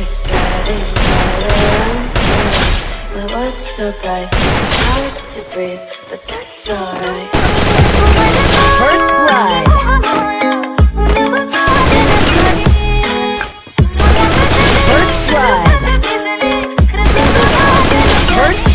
My world's so bright, it's hard to breathe, but that's alright. First Blood. First Blood. First